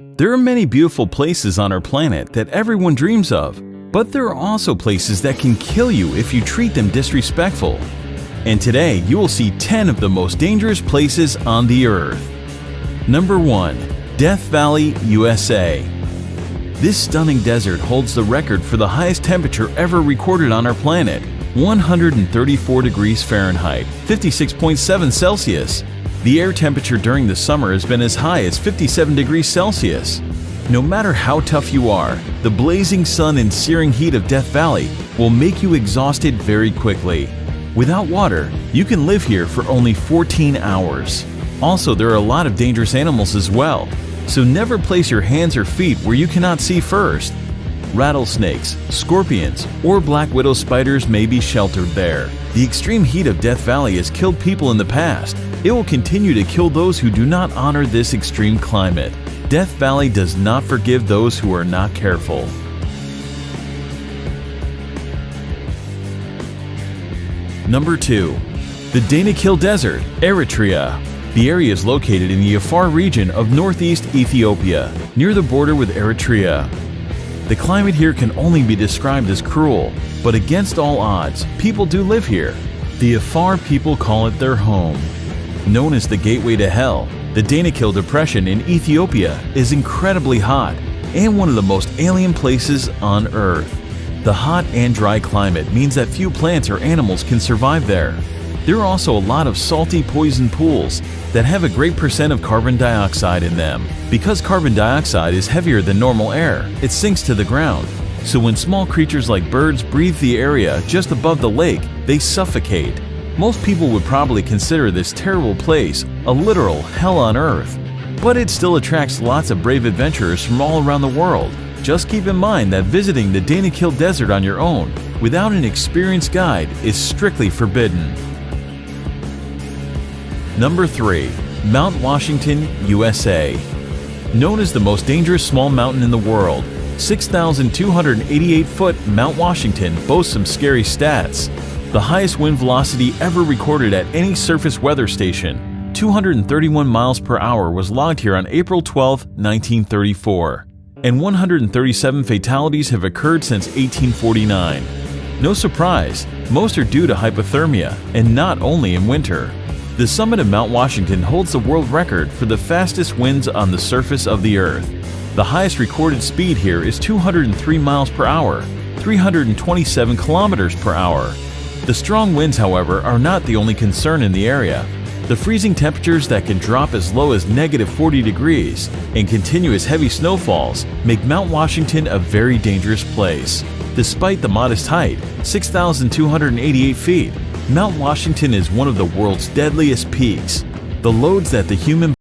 There are many beautiful places on our planet that everyone dreams of, but there are also places that can kill you if you treat them disrespectful. And today you will see 10 of the most dangerous places on the earth. Number 1. Death Valley, USA. This stunning desert holds the record for the highest temperature ever recorded on our planet 134 degrees Fahrenheit, 56.7 Celsius. The air temperature during the summer has been as high as 57 degrees Celsius. No matter how tough you are, the blazing sun and searing heat of Death Valley will make you exhausted very quickly. Without water, you can live here for only 14 hours. Also, there are a lot of dangerous animals as well, so never place your hands or feet where you cannot see first. Rattlesnakes, scorpions, or black widow spiders may be sheltered there. The extreme heat of Death Valley has killed people in the past. It will continue to kill those who do not honor this extreme climate. Death Valley does not forgive those who are not careful. Number 2. The Danakil Desert, Eritrea. The area is located in the Afar region of northeast Ethiopia, near the border with Eritrea. The climate here can only be described as cruel, but against all odds, people do live here. The Afar people call it their home. Known as the gateway to hell, the Danakil Depression in Ethiopia is incredibly hot and one of the most alien places on Earth. The hot and dry climate means that few plants or animals can survive there. There are also a lot of salty poison pools that have a great percent of carbon dioxide in them. Because carbon dioxide is heavier than normal air, it sinks to the ground. So when small creatures like birds breathe the area just above the lake, they suffocate. Most people would probably consider this terrible place a literal hell on earth. But it still attracts lots of brave adventurers from all around the world. Just keep in mind that visiting the Danakil Desert on your own without an experienced guide is strictly forbidden. Number 3. Mount Washington, USA. Known as the most dangerous small mountain in the world, 6,288 foot Mount Washington boasts some scary stats. The highest wind velocity ever recorded at any surface weather station, 231 miles per hour, was logged here on April 12, 1934, and 137 fatalities have occurred since 1849. No surprise, most are due to hypothermia, and not only in winter. The summit of Mount Washington holds the world record for the fastest winds on the surface of the Earth. The highest recorded speed here is 203 miles per hour, 327 kilometers per hour. The strong winds, however, are not the only concern in the area. The freezing temperatures that can drop as low as negative 40 degrees and continuous heavy snowfalls make Mount Washington a very dangerous place. Despite the modest height, 6,288 feet, Mount Washington is one of the world's deadliest peaks. The loads that the human